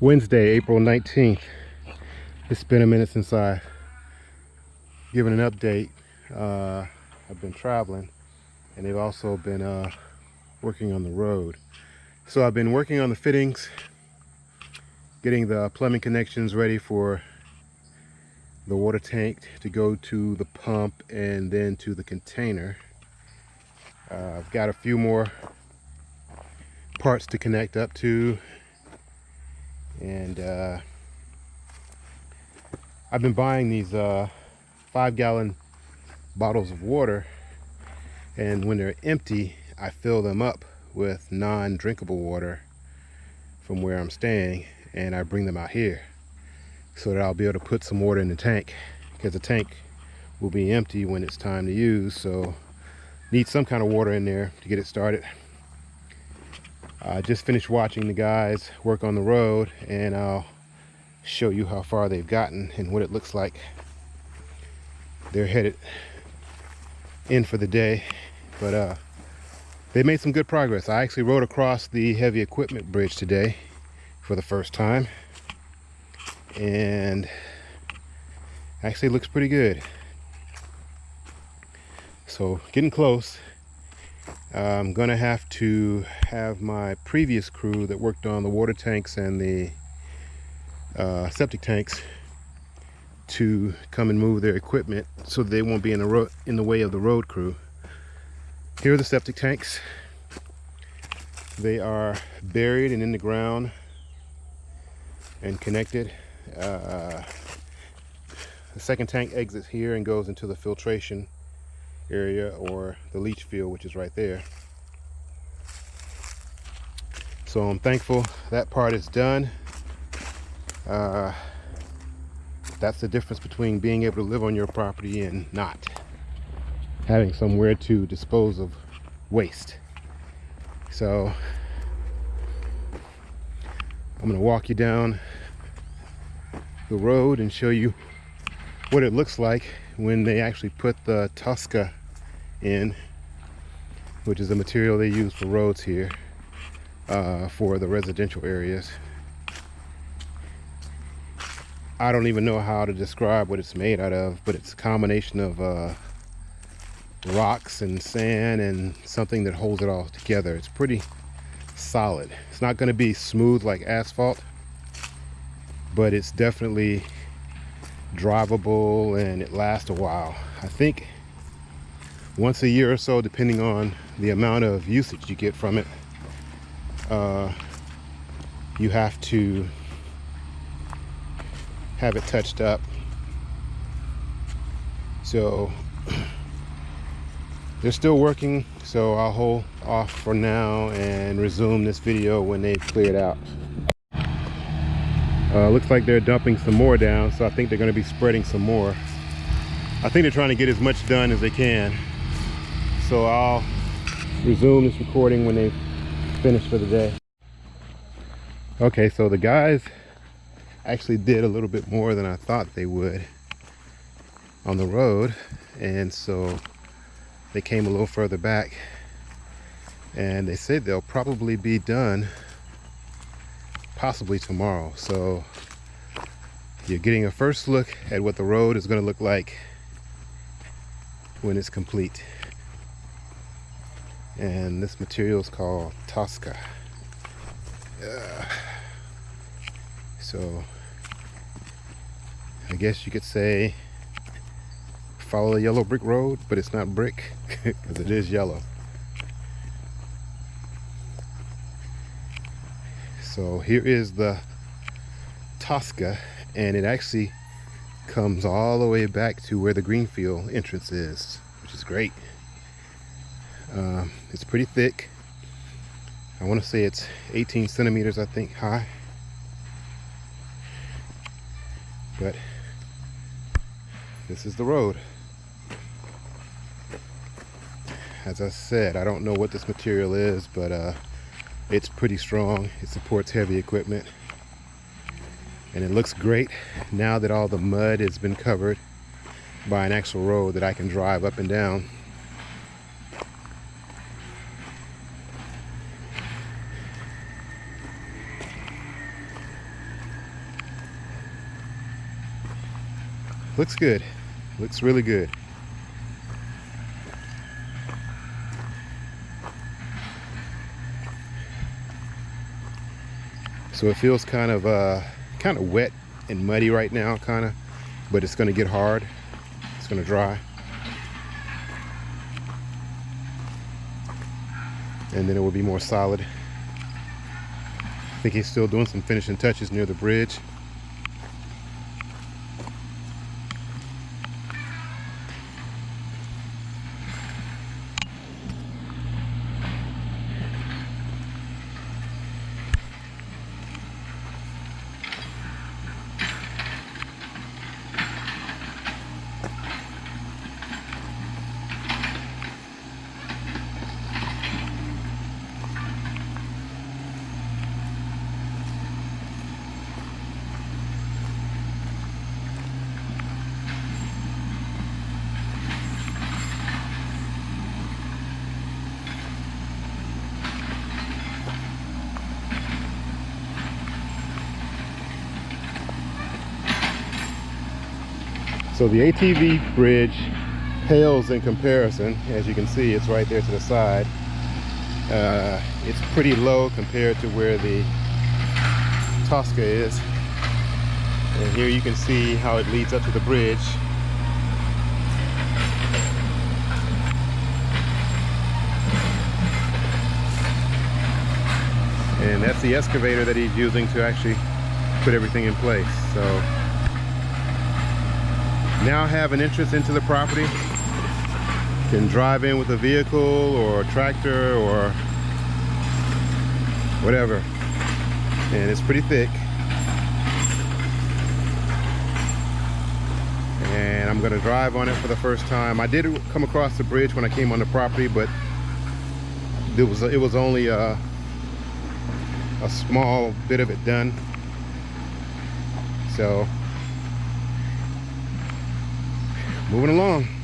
Wednesday, April 19th. It's been a minute since I've given an update. Uh, I've been traveling and they've also been uh, working on the road. So I've been working on the fittings, getting the plumbing connections ready for the water tank to go to the pump and then to the container. Uh, I've got a few more parts to connect up to and uh, I've been buying these uh, five gallon bottles of water. And when they're empty I fill them up with non-drinkable water from where I'm staying and I bring them out here so that I'll be able to put some water in the tank because the tank will be empty when it's time to use. So need some kind of water in there to get it started I just finished watching the guys work on the road and I'll show you how far they've gotten and what it looks like. They're headed in for the day but uh they made some good progress. I actually rode across the heavy equipment bridge today for the first time and actually looks pretty good. So getting close I'm gonna have to have my previous crew that worked on the water tanks and the uh, septic tanks to come and move their equipment so they won't be in the road in the way of the road crew. Here are the septic tanks. They are buried and in the ground and connected. Uh, the second tank exits here and goes into the filtration area or the leach field which is right there. So I'm thankful that part is done. Uh, that's the difference between being able to live on your property and not having somewhere to dispose of waste. So I'm gonna walk you down the road and show you what it looks like when they actually put the Tosca in which is the material they use for roads here uh, for the residential areas. I don't even know how to describe what it's made out of but it's a combination of uh, rocks and sand and something that holds it all together. It's pretty solid. It's not going to be smooth like asphalt but it's definitely drivable and it lasts a while. I think once a year or so depending on the amount of usage you get from it uh, you have to have it touched up. So they're still working so I'll hold off for now and resume this video when they've cleared out uh, looks like they're dumping some more down so I think they're going to be spreading some more. I think they're trying to get as much done as they can. So I'll resume this recording when they finish for the day. Okay so the guys actually did a little bit more than I thought they would on the road and so they came a little further back and they said they'll probably be done possibly tomorrow so you're getting a first look at what the road is going to look like when it's complete and this material is called Tosca. Uh, so I guess you could say follow the yellow brick road, but it's not brick because it is yellow. So here is the Tosca and it actually comes all the way back to where the Greenfield entrance is, which is great. Um, it's pretty thick. I want to say it's 18 centimeters, I think, high. But this is the road. As I said, I don't know what this material is, but uh, it's pretty strong. It supports heavy equipment. And it looks great now that all the mud has been covered by an actual road that I can drive up and down. Looks good. Looks really good. So it feels kind of uh, kind of wet and muddy right now, kind of, but it's going to get hard. It's going to dry. And then it will be more solid. I think he's still doing some finishing touches near the bridge. So the ATV bridge pales in comparison. As you can see, it's right there to the side. Uh, it's pretty low compared to where the Tosca is. And here you can see how it leads up to the bridge. And that's the excavator that he's using to actually put everything in place. So now have an entrance into the property can drive in with a vehicle or a tractor or whatever. And it's pretty thick. And I'm gonna drive on it for the first time. I did come across the bridge when I came on the property but it was it was only a, a small bit of it done. So moving along